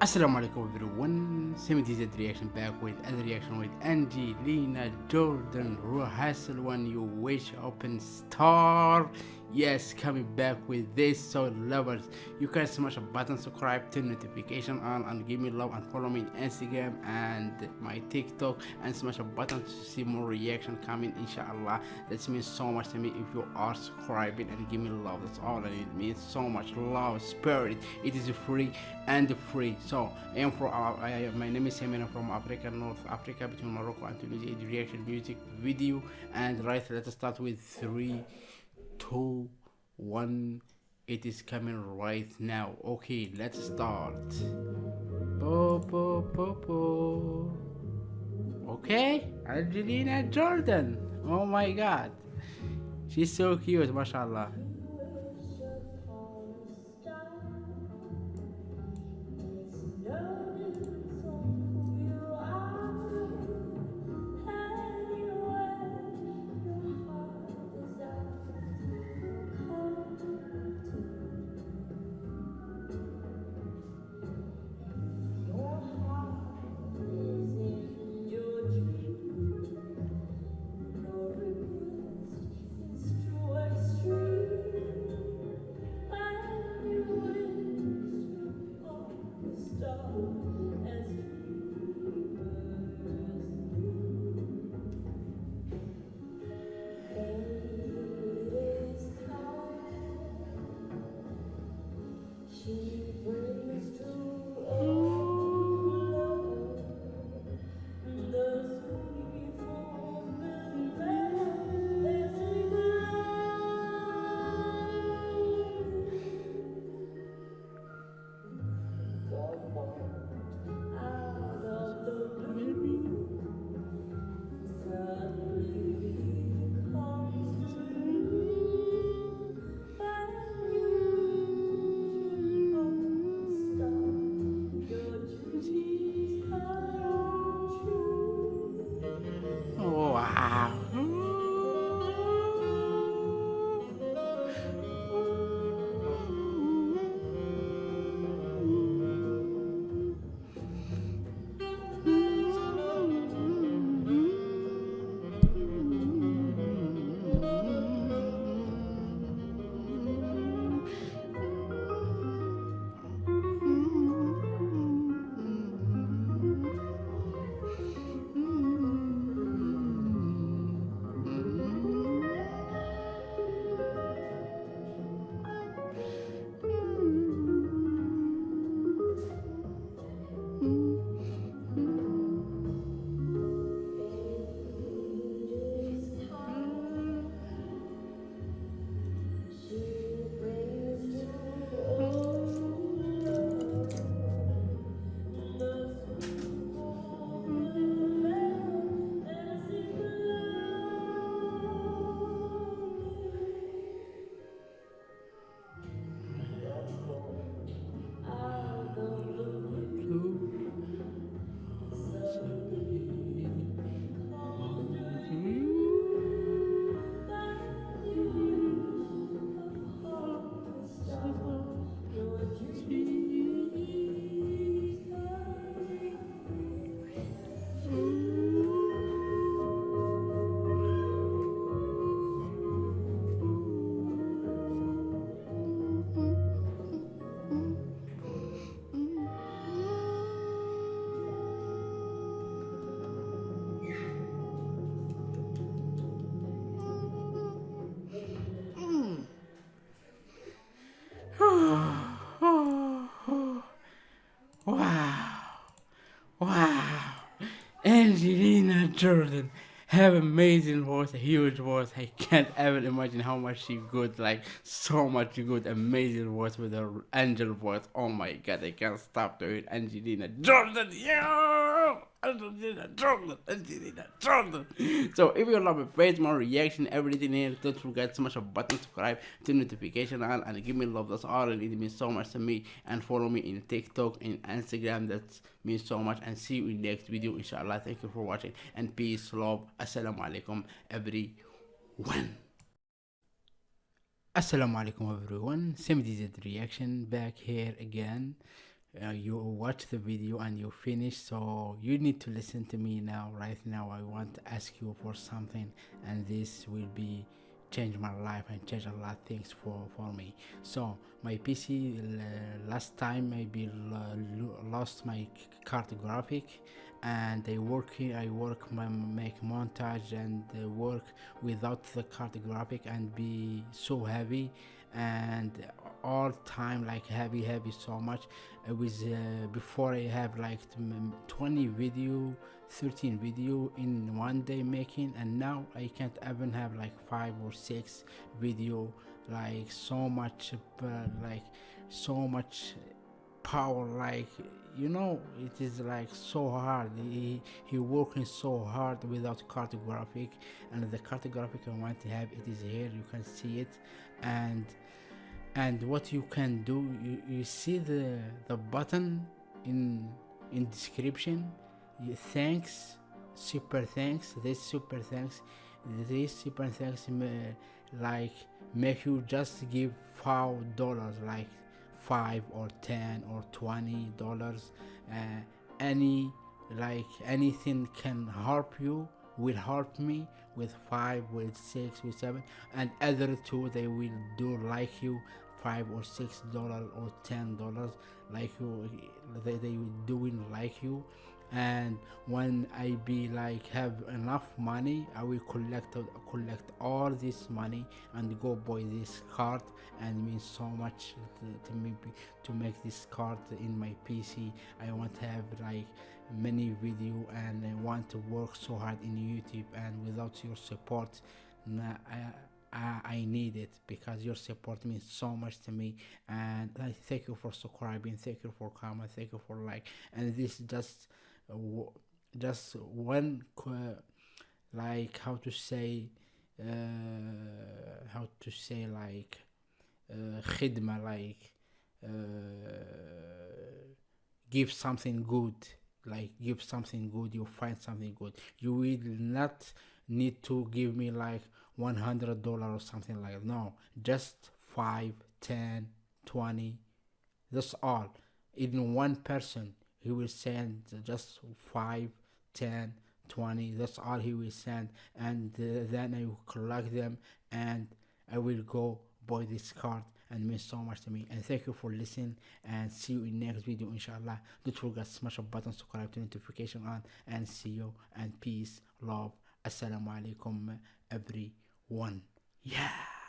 Assalamu alaikum everyone, 70Z reaction back with other reaction with Angelina Jordan, Ruhassel when you wish open star. Yes, coming back with this so lovers. You can smash a button, subscribe, turn notification on and give me love and follow me on Instagram and my TikTok and smash a button to see more reaction coming inshallah. That means so much to me if you are subscribing and give me love. That's all I need. It means so much love, spirit. It is free and free. So I am from my name is Semina from Africa, North Africa, between Morocco and Tunisia. Reaction music video and right. Let's start with three, two, one. It is coming right now. Okay, let's start. Bo, bo, bo, bo. Okay, Angelina Jordan. Oh my God, she's so cute, mashallah. Jordan have amazing voice, a huge voice. I can't even imagine how much she good, like so much good, amazing voice with her angel voice. Oh my god, I can't stop doing Angelina Jordan. Yo! So if you love my face, my reaction, everything here, don't forget to smash a button, subscribe, turn notification on, and give me love. That's all it means so much to me. And follow me in TikTok and Instagram. That means so much. And see you in next video, inshallah. Thank you for watching and peace, love. Assalamu alaikum, everyone. Assalamu alaikum everyone, 70Z reaction back here again uh, you watch the video and you finish so you need to listen to me now. Right now i want to ask you for something and this will be change my life and change a lot of things for for me. So my pc uh, last time maybe lost my card graphic and I work I work my make montage and work without the card graphic and be so heavy and all time like heavy heavy so much. It was uh, before i have like 20 video 13 video in one day making and now i can't even have like five or six video like so much uh, like so much power like you know it is like so hard. He he working so hard without card graphic and the card graphic i want to have it is here you can see it. And and what you can do you, you see the the button in in description. Thanks super thanks this super thanks this super thanks may, like make you just give five dollars like five or ten or twenty dollars uh, any like anything can help you will help me with five with six with seven and other two they will do like you five or six dollar or ten dollars like you they, they doing like you and when i be like have enough money i will collect collect all this money and go buy this card and means so much to, to me to make this card in my pc i want to have like many video and i want to work so hard in youtube and without your support nah, I, I, need it because your support means so much to me. And I thank you for subscribing thank you for comment thank you for like and this just just one like how to say uh, how to say like uh, khidma like uh, give something good like give something good you find something good. You will not need to give me like 100 dollar or something like that. No just 5 10 20 that's all even one person he will send just 5 10 20 that's all he will send. And uh, then i will collect them and i will go buy this card and means so much to me. And thank you for listening and see you in next video inshallah. Don't forget smash a button subscribe to notification on and see you. And peace love. Assalamu alaikum everyone. Yeah